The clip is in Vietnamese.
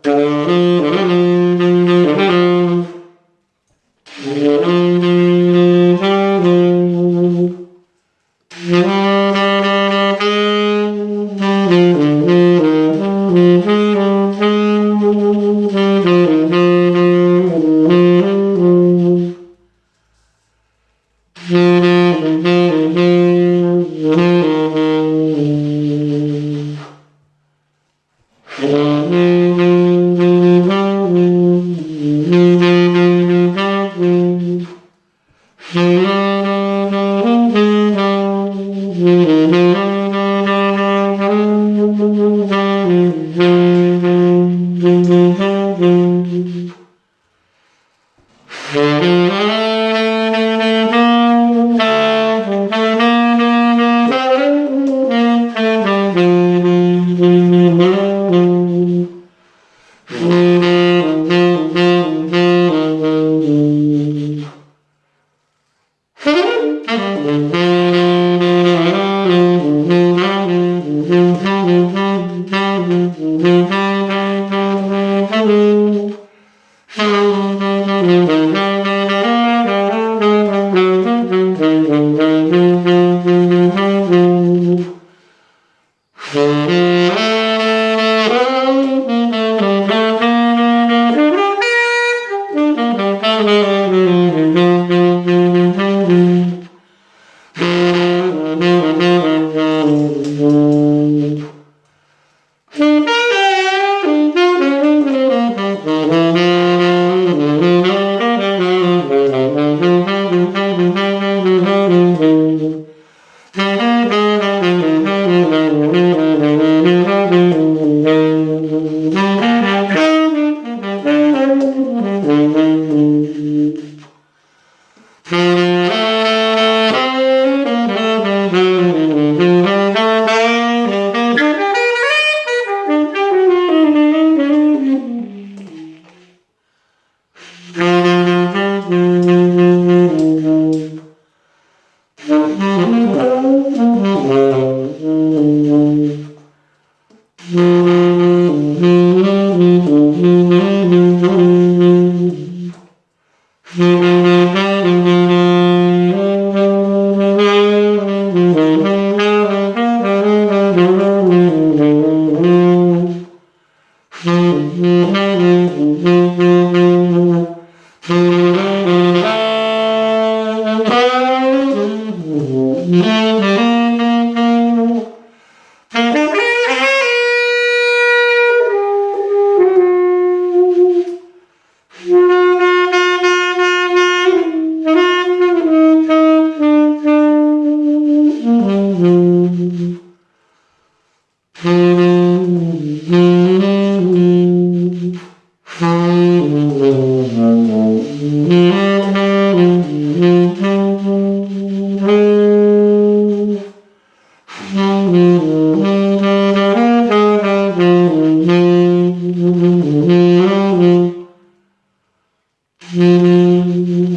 Thank you. Música Mm-hmm. Mm-hmm.